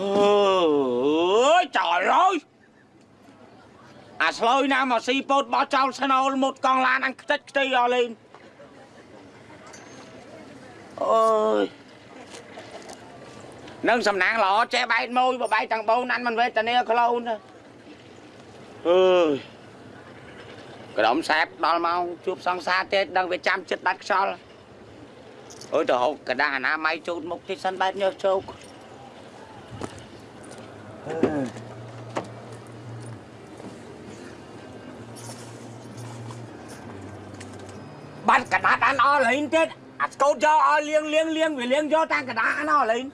អើយ trời ơi អាស្លុយណាមកស៊ីពោតបោះចោលស្នូលមុតកង់ឡានអញខ្ទេចខ្ទីអស់លេងអូយនឹងសំណាងល្អចេះបែកមួយបបែកទាំងបូនអានមិនវេទនាខ្លួនទេអើយក្រុមសែបដល់ម៉ោងជួបសង្សារទេដឹងវាចាំចិត្តដាច់ខ្យល់អើយទៅហូបកដាស់អនាម័យជូតមុខតិចសិនបែបញើសជោក បាត់កដាតអានអស់លេងទៀតអាស្កូតយកឲ្យលៀងលៀងលៀងវាលៀងយកតាំងកដាអានអស់លេង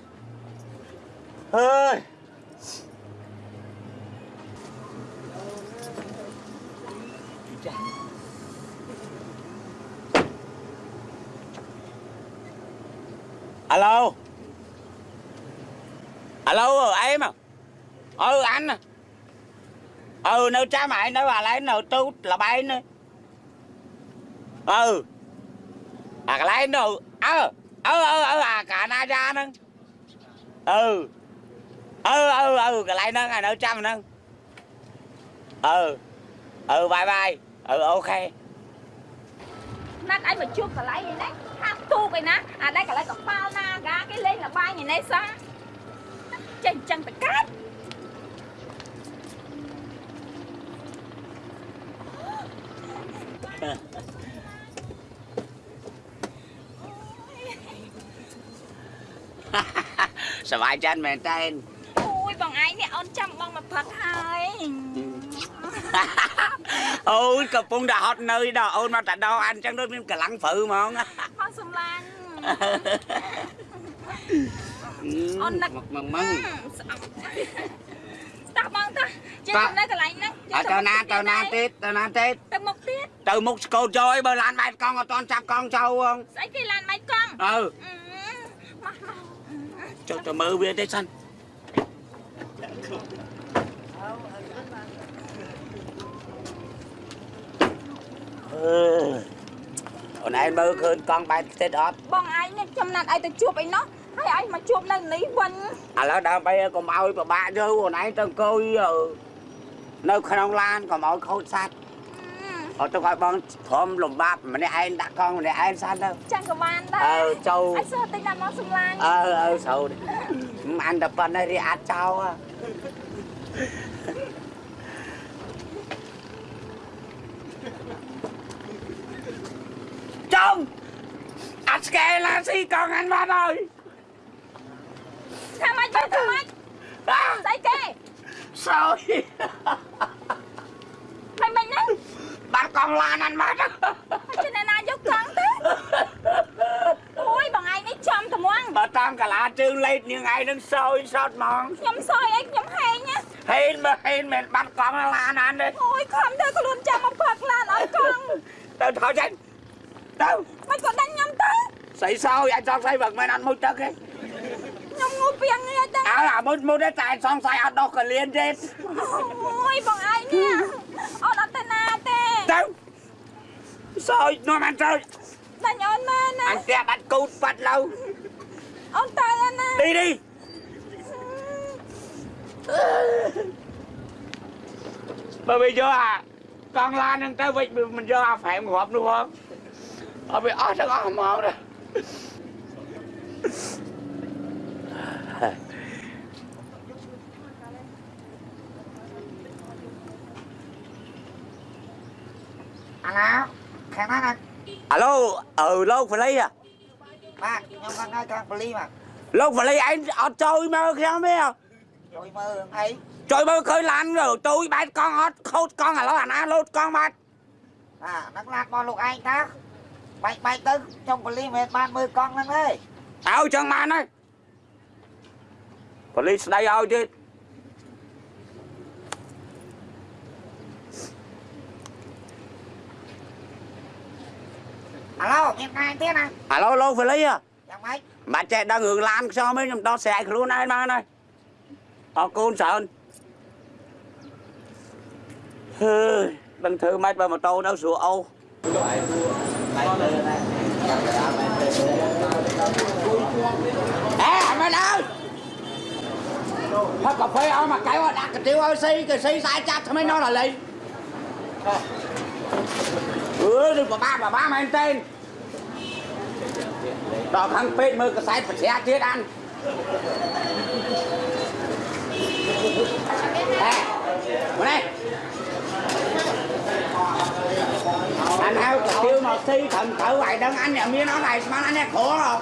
ừ à cái lấy nó ơ ơ ơ ơ à cả na ra nâng ừ ừ ừ ừ cái lấy nâng à nó trăm nâng ừ ừ bye bye ừ ok ណាត់ឲ្យមកជួបកន្លែងនេះណាហាប់ទូកឯណាអានេះកន្លែងកប៉ាល់ណាកាគេលេងលបាយឯនេះ សោះចេះអញ្ចឹងទៅកាត់ สบายใจមែនតើ អូយបងឯងនេះអូនចាំបងមកផឹកហើយ អូនកំពុងតែហត់នៅដល់អូនមកតែដល់អានចឹងដូចមានកម្លាំងព្រឺហ្មង បងសំឡាញ់ អូ អូ ននឹក មកមកមក ស្អប់តោះបងតោះចេះ បាទ ទៅនៅកន្លែងហ្នឹង អើទៅណាទៅណាទៀតទៅណាទៀត ទៅមុខទៀត ទៅមុខស្កូតចូលអីបើឡានបែកកង់អត់តន់ចាប់កង់ចូលហង ស្អីគេឡានបាយកង់ អើ អឺមកមក ចុះទៅមើលវាទេសិនអឺអូនឯងមើលឃើញកង់បែកផ្ទះអត់បងឯងនេះចំណាត់ឲ្យទៅជួបអីនោះហើយឲ្យមកជួបនៅនេះវិញឥឡូវដើម្បីឲ្យកុំឲ្យពិបាកទៅអូនឯងទៅអង្គុយអឺនៅក្នុងឡានកុំឲ្យខូចសัตว์អត់ទៅឲ្យបងព្រមលំបាប់ម្នាក់ឯងដាក់កង់ម្នាក់ឯងសិនទៅចឹ ងក៏បានដែរអើចូលឲ្យសើទិញដល់មកសំឡាញ់អើអើស្រូវមិនអានតែប៉ុណ្ណេះរីអាចចោលហ៎ចុងអត់ស្កែឡាស៊ីកង់អានមកហើយថាម៉េចបងថាម៉េច អា ស្អីគេ ស្រួយ មិនមិនហ្នឹង បាត់ កង់ឡានអានមកជិះណាយកកង់ទៅអូយបងឯងនេះចំត្មងបើតាមកលាជើងលេតនាងឯងនឹងសោយសោតហ្មងខ្ញុំសយអីខ្ញុំហែងណាហេនមើលហេនមិនបាត់កង់ឡានអានទេអូយខំទៅខ្លួនចាំមកផឹកឡានឲ្យកង់ទៅថយចេញទៅមិនក៏ដាច់ខ្ញុំទៅស្អីសោយអាចចង់ស្អីបើមិនអត់មួយទឹកទេខ្ញុំងូពីងនេះទៅអើអាមុតមុតតែសង្ស័យអត់ដោះកលៀនទេអូយបងឯងនេះអូនអត់ទៅណា ទេទៅសោយនាំអានទៅដាច់អូនមកណាអានផ្ទះបាត់គូតបាត់ឡូវអូនទៅណាទីនេះបើវាយកអាកង់ឡានហ្នឹងទៅវិញមិនយកអាហ្វែមគ្រាប់នោះហងអត់វាអស់ទាំងអស់ហ្មងណា អាឡាខាងណាណាអាឡូអឺលោកប៉លីហ៎បាទខ្ញុំខាងណាខាងប៉ូលីសបាទលោកប៉លីឯងអត់ចូលមកខ្ញុំទេហ៎ជួយមើលរឿងអីជួយមើលឃើញឡានទូយបែកកង់អត់ខូចកង់ឥឡូវអាណាលោតកង់បាត់បាទដឹកឡានរបស់លោកឯងតាបែកបែកទៅខ្ញុំប៉ូលីសមិនបានមើលកង់ហ្នឹងទេឲ្យចឹងបានហើយប៉ូលីសស្ដីឲ្យទៀត អាឡូមានកាយទៀតណាឥឡូវលោកប៉ូលីហ៎យ៉ាងម៉េចបាត់ចេះដឹងរឿងឡានខ្ញុំទេខ្ញុំដោះស្រាយខ្លួនឯងបានហើយអរគុណច្រើនហើយដឹងធ្វើម៉េចបើម៉ូតូនៅស្រួល អូអេអត់មែនអើយផឹកកាហ្វេឲ្យមកកែវឲ្យដាក់កាទៀវឲ្យស៊ីគេស៊ីស្អាតចាប់ថ្មីនោះឡើយអឺនេះបបាបបាមែនទេដល់ខាងពេកមើលកសែតប្រជ្រាទៀតអានហេមកនេះអានហៅកាទៀវមកស៊ីត្រឹមត្រូវឲ្យដឹងអញអ្នកមានអត់ឲ្យស្មានអញអ្នកគ្រូហ៎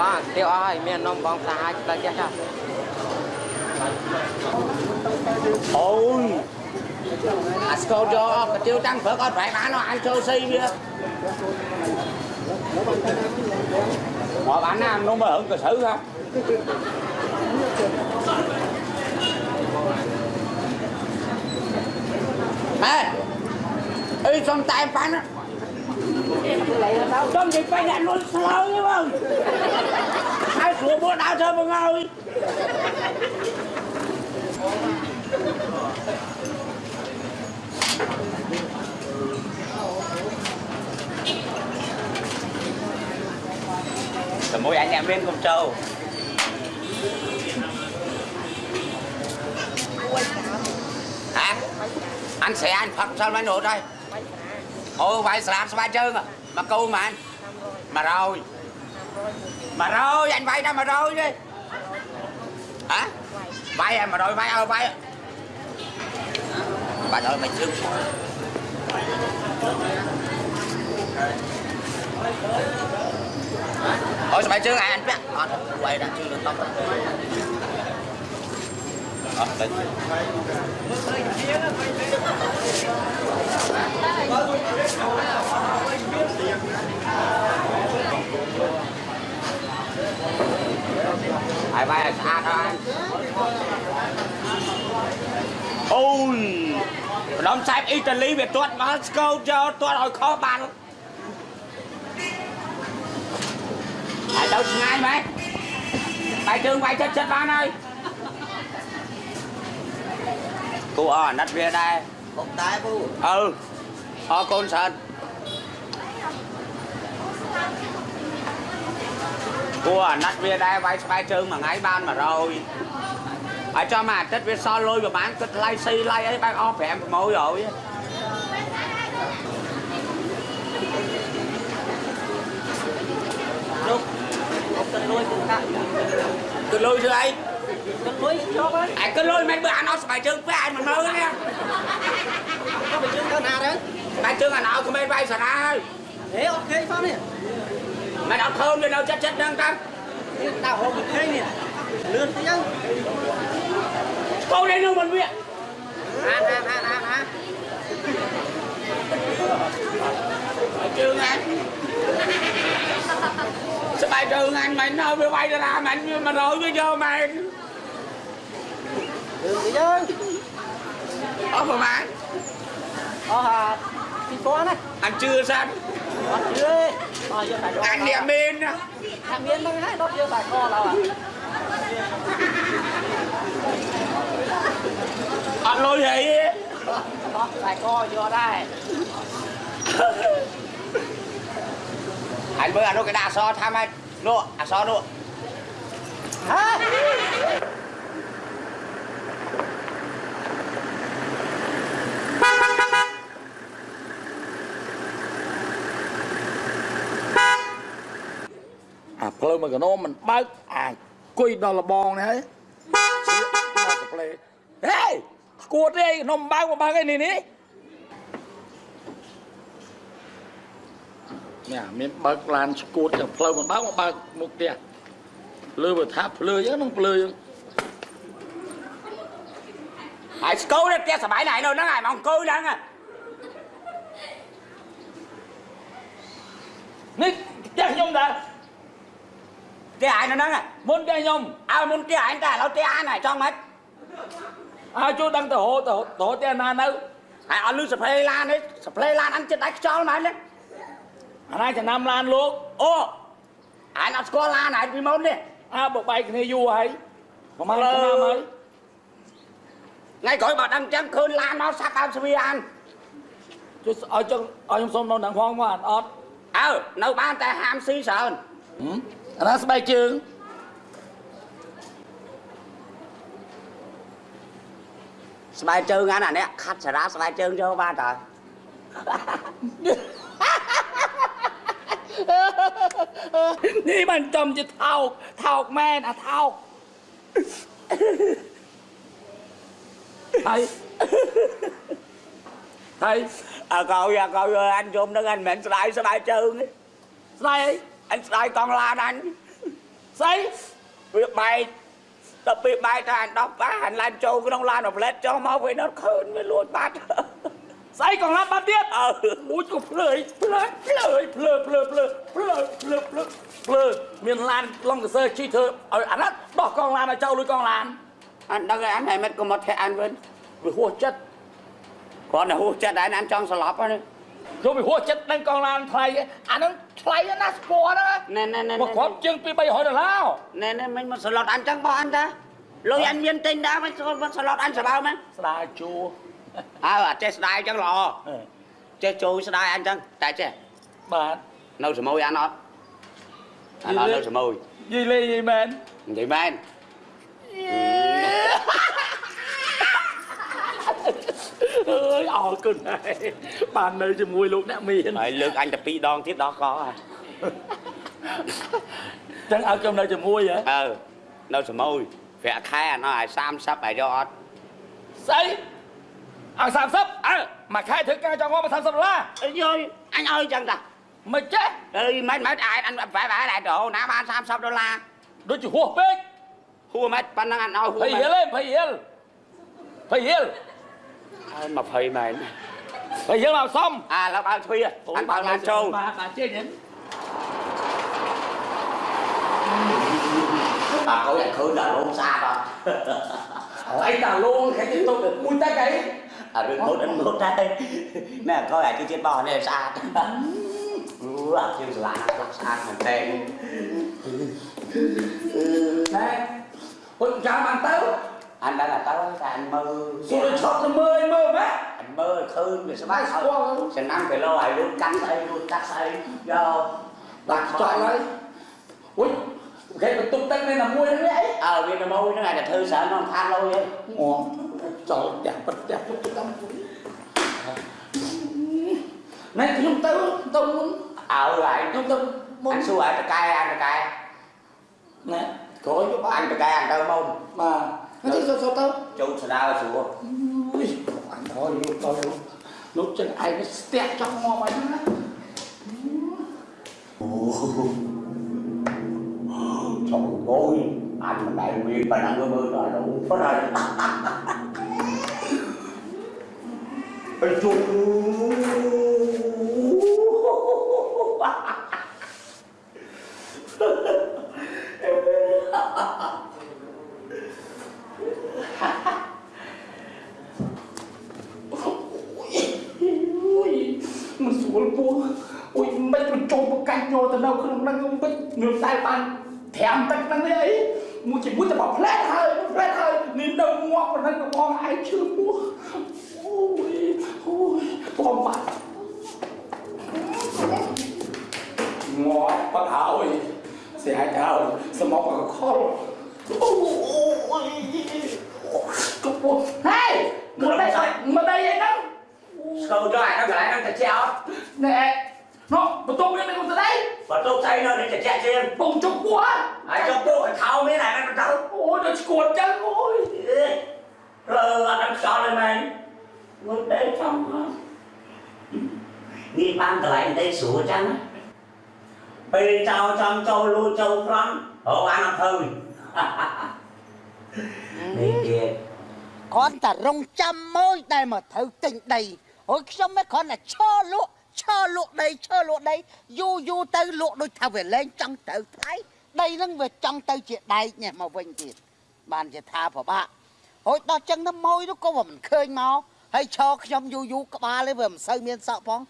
បាទទៀវអស់ហើយមាននំបងសាហាយដល់ចេះចាអូយអាស្កូតយកកាទៀវតាំងព្រឹកអត់ប្រែបានអញចូលស៊ី វាមកបានណានំមើលហឹងក៏ស្រូវហ៎ហេអីសំតែប៉ាន់សំនិយាយបែរអ្នកលុយស្លោយហ្នឹង Mua mua đá thơm mà ngồi Rồi mỗi anh em bên con trâu Hả? Anh sẽ anh Phật sao mới nổi đây? Ôi, phải sạp sao ba chân à? Mà câu mà anh? Mà rồi mà rồi, anh vay đâu mà rồi đi Hả? Vay em à, mà rồi, vay ơi, à, vay à. Bà rồi mày chưa. Ôi sao mày chưa anh? Ờ, Biết à, Quay đang chưa được tóc. Hãy subscribe cho kênh Ghiền Mì Gõ Để không bỏ lỡ những video hấp dẫn cho tuột hồi khó bàn Ai đâu ngay mày Bài trường bài chết chết bạn ơi Cô ở nát về đây ពុកតែពូ Ừ Ở con sân Cô ở nát về đây bài bài trường mà ngay ban mà rồi ở cho mà tết về so lôi và bán cứ lay xi lay ấy bán off em môi rồi លោកអត់ទៅលួយទៅតា cứ lôi chứ ấy ទៅលួយជាប់ហើយ ai cứ lôi mấy bữa ăn nó bài trường với ai mà mơ nha ទៅไปជើងទៅណាទៅ bài trường là nào không bên bay sao ai ហេអត់ឃើញផងនេះ mày đọc thơm lên đâu chết chết đang tăng នេះដាក់ហូបមិនឃើញនេះលឿនទៅចឹង cô đây đâu mình biết អានអានអានអានអាន bài trường anh sao bài trường anh mày nói với bay ra ra mày mà rồi với vô mày លឿនទៅយើង ở mà mày អស់អា2000ណា anh chưa sao អត់ជឿទេអស់យើងតែយក anh niệm bên ថាមានហ្នឹងហើយដល់យើងតែកដល់អា anh lôi gì អស់តែកយកដែរ anh bữa anh nó cái đà so tham anh nụ à so nụ ហេ អាផ្លូវមួយកណោមិនបើកអាគុយដល់លបងនេះហើយស្លៀកមកទៅផ្លេហេស្គួតទេកណោមិនបើកមកបើកឯនេះនេះនេះមានបើកឡានស្គួតទាំងផ្លូវមិនបើកមកបើកមុខផ្ទះលើបើថាភ្លើយើងនឹងភ្លើយើង ai câu đấy kia sả bãi này đâu nó ngài mong câu đang à នេះផ្ទះខ្ញុំដែរ kia ai nó đang à មុនផ្ទះខ្ញុំ à muốn kia anh ta lâu kia ai này cho mấy អើជួយដឹងទៅរហូតទៅរហូតផ្ទះណានៅ ai ở lưu sập play lan đấy sập play lan ăn chết đáy cho mày lên អាណាចំណាំឡានលោក ô ai nó có lan này vì môn đi អើបើបែកគ្នាយូរហើយប្រហែលឆ្នាំហើយ ngay cõi bà đang chém khơi lan nó sắp ăn svi ăn ជួយឲ្យចង់ឲ្យខ្ញុំសុំនៅនឹងផងមកអត់ ờ nấu ban tay ham xí sờn អាណាស្បែកជើងស្បែកជើងអានេះខាត់សារ៉ាស្បែកជើងចូលបានតើនេះបានចំជាថោកថោកមែនអាថោកហើយហើយអើកោយអើកោយអញយំនឹងអញមិនមែនស្ដាយស្បែកជើងទេស្ដាយអី អញស្ដាយកង់ឡានអញស្អីវាបែកដល់ពេលបែកទៅអញដោះប៉ះអញឡើងចូលក្នុងឡានអាផ្លែតចុះមកវានៅឃើញវាលួចបាត់ស្អីកងឡានបាត់ទៀតអើអូយក៏ភ្លើយភ្លើយភ្លើយភ្លើភ្លើភ្លើភ្លើភ្លើភ្លើភ្លើមានឡានឡុងកសើជីធ្វើឲ្យអាណិតដោះកងឡានឲ្យចោលលុយកងឡានអញដឹងហើយអញហើយមិនក៏មកធាក់អញវិញវាហួសចិត្តគ្រាន់តែហួសចិត្តតែអញចង់ស្លាប់ហ្នឹង ខ្ញុំវាហួសចិត្តនឹងកងឡានថ្លៃអាហ្នឹងថ្លៃណាស់ស្ពតណាណែណែណែមកគ្រប់ជាងពី300ដុល្លារណែណែមិនមកស្លុតអញចឹងបោះអញតាលុយអញមានទិញដែរមិនស្លុតមិនស្លុតអញសបៅមែនស្ដាយជួរអើអាចេះស្ដាយចឹងល្អចេះចូលស្ដាយអញចឹងតែចេះបាទនៅសមុយអញអត់អញអត់នៅសមុយនិយាយលេងនិយាយមែននិយាយមែន អើយអរគុណហើយបាននៅជាមួយលោកអ្នកមានហើយលើកអញទៅពីរដងទៀតដល់កហើយចឹងឲ្យខ្ញុំនៅជាមួយហ៎អើនៅសមុយប្រាក់ខែអណោះឲ្យ30ឲ្យយកអត់ស្អីឲ្យ30អើមួយខែធ្វើការចង់ងមក30ដុល្លារអើយអញឲ្យចឹងតាមិនចេះអើយមិនមិនអាចអញបែបបែបដែរទៅណាបាន30ដុល្លារដូចជាហួសពេកហួមិនប៉ុណ្ណឹងអញឲ្យហួភ័យមិនហិលឯងភ័យហិលភ័យហិលហើយ20មែនភ័យហិល មកសំអាឡើយបើកទ្វារអញបើកឡានចូលបាទបាទចេញហ្នឹង bà có nhận khơi là lông xa đó អីតាលងខែទៅទៅមួយតែអី à được một đến một đây nè coi lại cái chiếc bò này xa ừ à chiếc là nó xa thằng tên ណែហុចចាំបានទៅ anh đã là tao là anh mơ សួរឈប់ទៅមើលមើលម៉េច anh mơ khơi về sao bác Squall. sẽ năm cái lô ai luôn cắn ấy luôn cắt ấy vô បាទចង់ហើយហុយគេបន្ទប់ទឹកនេះណាមួយហ្នឹងអី ờ vì nó môi nó này là thư sợ nó than lâu vậy អូចង់ចាក់ប្រទះទុកទៅតាមណែខ្ញុំទៅទៅមុន ờ lại ខ្ញុំទៅមុន anh xua ai cay anh cay ណែក្រោយយកបាន anh cay anh tao mông បា ទហើយទៅទៅទៅ chú sẽ đau xua អុយអញហើយលោកទៅលោកចឹងឯងស្ទះចង់មកអីណា trời ơi anh mà đại nguyên bà đang mơ là đủ có rồi Ôi chú Ui, មិនស្រួលពោះអុយមិនបញ្ចុះប្រកាច់យក ទៅនៅក្នុងហ្នឹងមិននៅតែបានត្រាំទឹកហ្នឹងទេអីមួយជាមួយតែបផ្លែហើយផ្លែហើយនេះនៅងាប់ប៉ុណ្ណឹងក៏បងឯងឈឺពោះអូយអូយបងបាត់ងាប់បាត់ហើយស្អាតហើយស្មោកក៏ខលអូយក៏ពោះហេមកដៃមកដៃឯហ្នឹង Câu cho ai nó lại nó chặt treo ណែនោះបន្ទប់នេះមិនទៅ ដៃ Và tôi thấy nó đi chặt treo trên បងជុកពោះ Ai cho tôi phải thao mấy này nó đâu អូយដល់ឈួតចឹងអូយ Rồi là nó cho lên mày Ngồi đây trong Đi ban từ lại đây sủa chăng á Bê trao trong châu lưu châu lắm Ở ăn ăn thôi Đi kìa គ្រាន់តែរងចាំមួយដែលមកត្រូវទិញដីអូយខ្ញុំមិនគ្រាន់តែឈរលក់ ឈរលក់ដីឈរលក់ដីយូរយូរទៅលក់ដូចថាវាលែងចង់ទៅថ្លៃដីហ្នឹងវាចង់ទៅជាដែកនេះមកវិញទៀតបានជាថាពិបាកហូចដល់ចឹងទៅមួយនោះក៏វាមិនឃើញមកហើយឈរខ្ញុំយូរយូរក្បាលឯងវាមិនសូវមានសក់ផង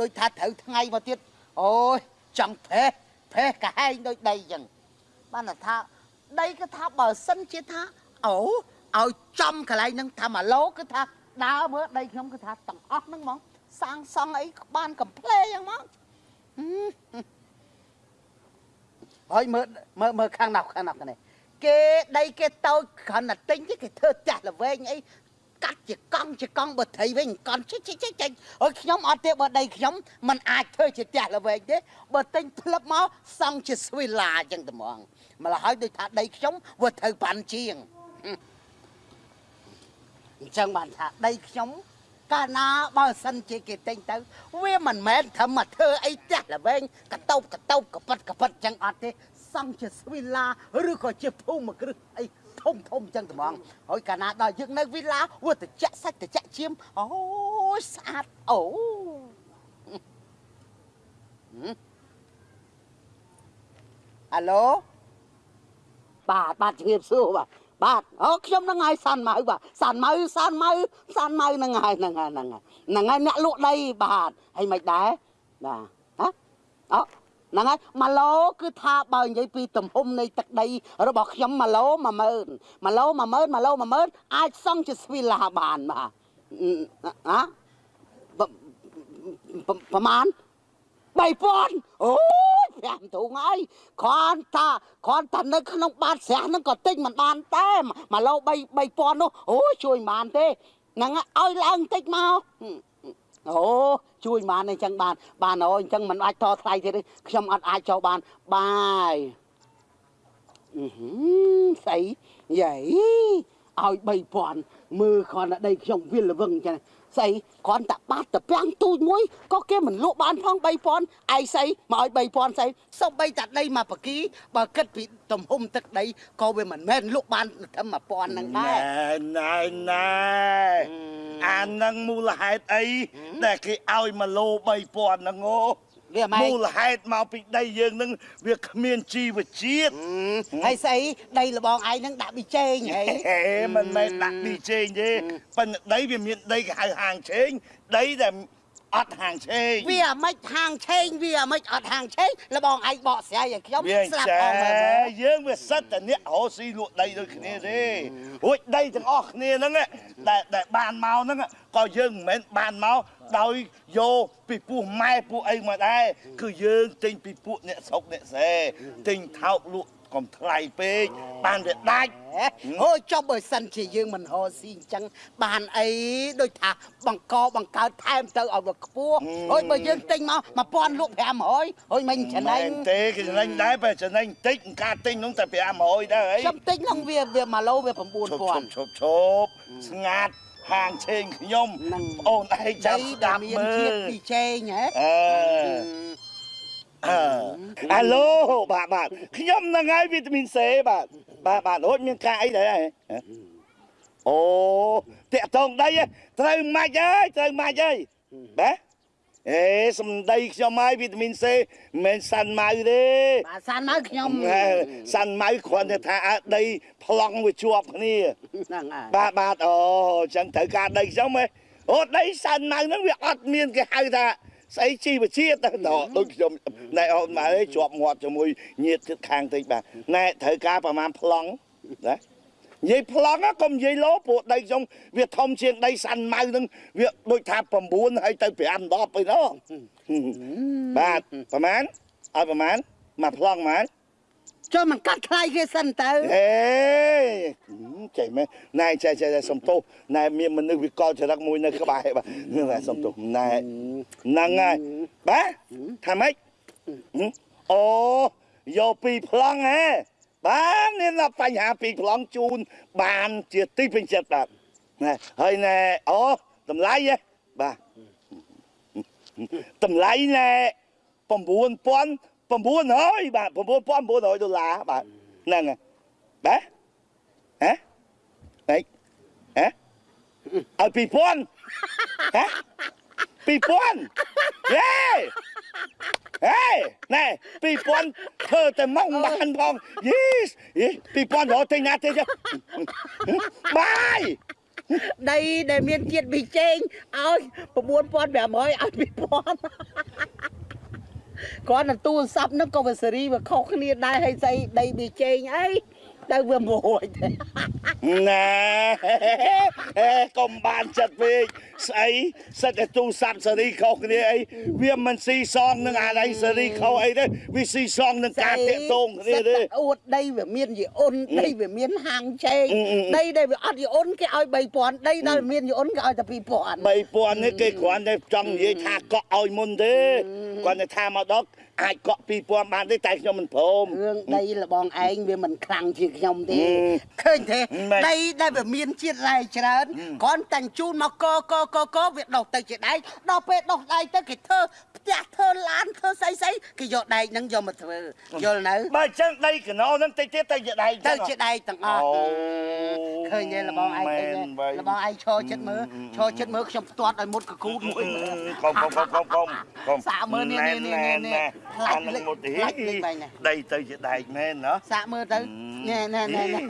ដូចថាត្រូវថ្ងៃមកទៀតអូយចង់ផេះផេះកាហែងដូចដីចឹងបានតែថាដីគឺថាបើសិនជាថាអូឲ្យចំកន្លែងហ្នឹងថា1ឡូគឺថាដើរមើលដីខ្ញុំគឺថាទាំងអស់ហ្នឹងហ្មង សាងសង់អីបានកំ pl េយ៉ាងមកហឹមហើយមើលមើលមើលខាងណាប់ខាងណាប់នេះគេដីគេតូចគ្រាន់តែទិញទេគេធ្វើផ្ទះល្វែងអីកាត់ជាកង់ជាកង់បើត្រីវិញកង់ចិចចិចចិចចិចហើយខ្ញុំអត់ទេបើដីខ្ញុំมันអាចធ្វើជាផ្ទះល្វែងទេបើទិញផ្លឹបមកសង់ជាស្វីឡាអញ្ចឹងតែហ្មងម្ល៉េះហើយដូចថាដីខ្ញុំវាត្រូវប៉ាន់ជាងអញ្ចឹងបានថាដីខ្ញុំ កាលណាបើសិនជាគេទិញទៅ វាមិនមែនធ្វើមកធ្វើអីផ្ទះល្វែងកតោបកតោបកប៉ិតកប៉ិតអញ្ចឹងអត់ទេសង់ជាស្វីឡាឬក៏ជាភូមិគ្រឹះអីធំធំអញ្ចឹងត្មងហើយកាលណាដល់យើងនៅវីឡាវាត្រជាក់សាច់ត្រជាក់ឈាមអូយស្អាតអូអាឡូបាទបាទជំរាបសួរបាទ បាទអូខ្ញុំហ្នឹងហើយសាន់ម៉ៅបាទសាន់ម៉ៅសាន់ម៉ៅសាន់ម៉ៅហ្នឹងហើយហ្នឹងហើយហ្នឹងហើយហ្នឹងហើយអ្នកលក់ដីបាទហើយមិនដែរបាទហ៎អូហ្នឹងហើយម៉ាឡូគឺថាបើនិយាយពីទំហំនៃទឹកដី របស់ខ្ញុំម៉ាឡូ10000ម៉ាឡូ10000ម៉ាឡូ10000អាចសង់ជាស្វីឡាបានបាទហ៎ប្រហែល 3000អូយ5ធុងហើយគ្រាន់តែគ្រាន់តែនៅក្នុងបាតស្រះហ្នឹងក៏ទិញមិនបានតែមួយឡូ3 3000នោះអូយជួយមិនបានទេហ្នឹងឲ្យឡើងតិចមកអូជួយបានអញ្ចឹងបាន បានអូអញ្ចឹងមិនអាចតថ្លៃទៀតទេខ្ញុំអត់អាចចូលបានបាយអឺហឺស្អីយាយ ឲ្យ3000មើលគ្រាន់តែដីខ្ញុំវាល្វឹងចឹងស្អីគ្រាន់តែបាត់តែពាំងទូចមួយក៏គេមិនលក់បានផង3000ឯងស្អីមកឲ្យ3000ស្អីសូម្បីតែដីមកបកីបើគិតពីទំហំទឹកដីក៏វាមិនមែនលក់បានត្រឹម1000ហ្នឹងដែរណែណែណែអានឹងមូលហេតុអីដែលគេឲ្យមកលោ3000ហ្នឹងអូវា ម៉េចមូលហេតុមកពីដីយើងហ្នឹងវាគ្មានជីវជាតិហើយស្អីដីលបងឯងហ្នឹងដាក់ប៊ីចេងហីហេមិនមែនដាក់ពីជេងទេប៉ុន្តែដីវាមានដីគេហៅហាងឆេងដីដែល អត់ហាងឆេងវាអាម៉េចហាងឆេងវាអាម៉េចអត់ហាងឆេងលបងឯងបកស្រាយឲ្យខ្ញុំវាអញ្ស្លាប់ចឹអស់មើលមើលងយើងវាសិតតែអ្នករស់ស៊ីលក់ដីដូចគ្នាទេរួចដីទាំងអស់គ្នាហ្នឹងដែលដែលបានមកហ្នឹងក៏យើងមិនមែនបានមកដោយយកពីពោះម៉ែពោះអីមកដែរគឺយើងទិញពីពួកអ្នកស្រុកអ្នកសេទិញថោកលក់ កុំថ្លៃពេកបានវាដាច់អូយចុះបើសិនជាយើងមិនហោស៊ីអញ្ចឹងបានអីដូចថាបង្កបង្កើតថែមទៅឲ្យវាខ្ពស់អូយបើយើងទិញមក1000លក់500អូយមិនចំណេញមែនទេគេចំណេញដែរបើចំណេញតិចការទិញនោះតែ500ដែរអីខ្ញុំទិញហ្នឹងវាវា1ឡូវាឈប់ឈប់9000ឈប់ឈប់ស្ងាត់ហាងឆេងខ្ញុំហ្នឹងអូនឯងចាំដីស្ដែលដាប់មានមើជាតិលពីចេងហ៎អឺ អឺអាឡូបាទបាទខ្ញុំហ្នឹងហើយវីតាមីន C បាទបាទបាទរួចមានការអីដែរហ៎អូតាក់តងដីហ៎ត្រូវម៉ាច់ហើយត្រូវម៉ាច់ហើយបាទអេសំដីខ្ញុំហើយវីតាមីន C មិនមែនសាន់ម៉ៅទេបាទសានមកខ្ញុំហេសាន់ម៉ៅគ្រាន់តែថាអើដីប្លង់វាជាប់គ្នាហ្នឹងហើយបាទបាទអូអញ្ចឹងត្រូវការដីខ្ញុំហ៎អូដីសាន់ម៉ៅហ្នឹងវាអត់មានគេហៅថា ស្អីជីវជាតិទៅដល់ដូចខ្ញុំណែអូនមកអើយជាប់ងាត់ជាមួយញាតទៀតខាងតិចបាទណែត្រូវការប្រហែលប្លង់ណានិយាយប្លង់ណាកុំនិយាយលោព្រោះដីខ្ញុំវាធំជាងដីសាន់ម៉ៅហ្នឹងវាដូចថា9ហើយទៅ5 10ឯណោះបាទប្រហែលឲ្យប្រហែលមកប្លង់ប្រហែល ចុះមិនកាត់ថ្លៃគេសិនទៅហេចេះមែនណែចេះចេះសំទោសណែមានមនុស្សវិកលចរិតមួយនៅក្បែរបាទណែសំទោសណែហ្នឹងហើយបាទថាម៉េចអូយកពីរប្លង់ហ៎បាទមានតែបញ្ហាពីរប្លង់ជូនបានជាទីពេញចិត្តបាទណែហើយណែអូតម្លៃហ៎បាទតម្លៃណែ9000 900បាទ9900ដុល្លារបាទហ្នឹងហើយបាទហ៎ហេហ៎ឲ្យ2000ហ៎2000យេហេណែ2000ធ្វើតែមកបានផងយីយី2000រកទិញណាទេចុះបាយដីដែលមានជាតិប៊ីចេងឲ្យ9500ឲ្យ2000 គ្រាន់តែទូរស័ព្ទហ្នឹងក៏វាសេរីវាខុសគ្នាដែរហើយស្អីដីប៊ីចេងអី ទៅវាមួយទេណែកុំបានចិត្តពេកស្អីសិតតែទូរស័ព្ទសេរីខុសគ្នាអីវាមិនស៊ីសងនឹងអាណៃសេរីខុសអីទេវាស៊ីសងនឹងការតាកតងគ្នាទេអួតដីវាមានយីអ៊ុនដីវាមានហាងឆេងអ៊ឹមអ៊ឹមដីដែលវាអត់យីអ៊ុនគេឲ្យ3000ដីដែលមានយីអ៊ុនគេឲ្យតែ2000 3000នេះគេគ្រាន់តែចង់និយាយថាកក់ឲ្យមុនទេគាត់តែថាមកដល់ អាចកក់2000បានទេតែខ្ញុំមិនព្រមរឿងដីលបងឯងវាមិនខ្លាំងជាងខ្ញុំទេអឺឃើញទេមិនដីដែលវាមានជាតិរ៉ែច្រើនគ្រាន់តែជូនមកកកកកវាដុសទៅជាដែកដល់ពេលដុសដែកទៅគេធ្វើ ផ្ទះធ្វើឡានធ្វើស្អីស្អីគេយកដែកហ្នឹងយកមកធ្វើយល់នៅបើអញ្ចឹងដីកណោហ្នឹងតិចទៀតទៅជាដៃទៅជាដែកទាំងអស់អូឃើញទេលបងឯងឃើញមែទេនបើលបងឯងឈរចិត្តមើលឈរចិត្តមើលខ្ញុំផ្ទាត់ឲ្យមុតកគូតមួយមើលកុំកុំកុំកុំកុំកុំសាកមើលនេះនេះនេះនេះផ្លាច់អាលេនឹងខមកទីផ្លាច់លេខបែងនេះដីទៅជាដែកមែនណាសាកមើលទៅណែណែណែណែ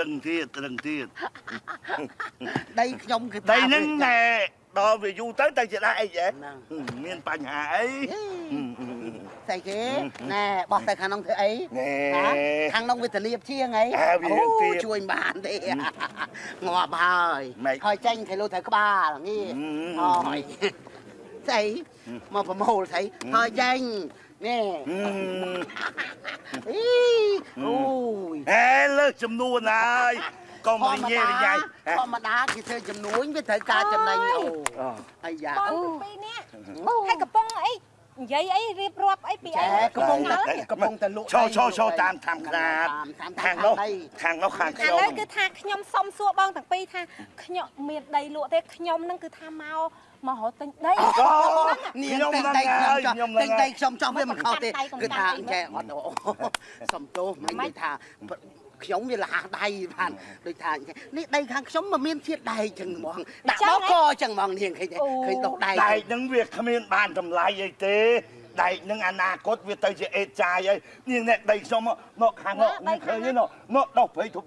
រឹងទៀតរឹងទៀតដីខ្ញុំគឺដីហ្នឹងណែ ដល់វាយូរទៅទៅជាដែកអីហ៎ហ្នឹងមានបញ្ហាអីស្អីគេណែបោះទៅខាងនោះធ្វើអីណែហ៎ខាងនោះវាធានាជាងអីអើវារឿងទាបជួយមិនបានទេងាប់ហើយម៉េចហើយចេញគេលុត្រូវក្បាលងាយអឺហើយស្អីមកប្រមូលស្អីហើយចេញនេះហឹមអីអូយហេលើសចំនួនហើយ កុំរញ៉េរញ៉ៃធម្មតាគេធ្វើចំនួនវាត្រូវការចំណេញអូអាយ៉ាបងទាំងពីរនាក់ហើយកំពុងអីនិយាយអីរៀបរាប់អីពីអីចែកំពុងតែកំពុងតែលក់ឈោឈោឈោតាមតាមខ្នាតតាមតាមខាងនោះដីខាងនោះខាងឥខ្ញុំឡូវគឺថាខ្ញុំសុំសួរបងទាំងពីរថាខ្ញុំមានដីលក់ទេខ្ញុំនឹងគឺថាមកមករត់ទិញដីអូនាខ្ញុំងនឹងតែហើយខ្ញុំចង់ខ្ញុំតែនឹងតែហើយខ្ញុំចង់វាមិនខុសទេកុំគឺកាន់ថាដៃកុំកាន់ដៃចេះអត់អូសំទោសមិននិយាយថា ខ្ញុំវាលះដៃបានដូចថានេះដីខាងខ្ញុំមិនមានជាតិដែកចឹងហ្មងដាក់បកកចឹងហ្មងនាងឃើញទេឃើញដុសដែកដែកហ្នឹងវាគ្មានបានតម្លៃអីទេដែកហ្នឹងអនាគតវាទៅជាអេតចាយហើយនាងអ្នកដីខ្ញុំមកមកខាងនោះនាងឃើញទេនោះមកដោះព្រៃធំ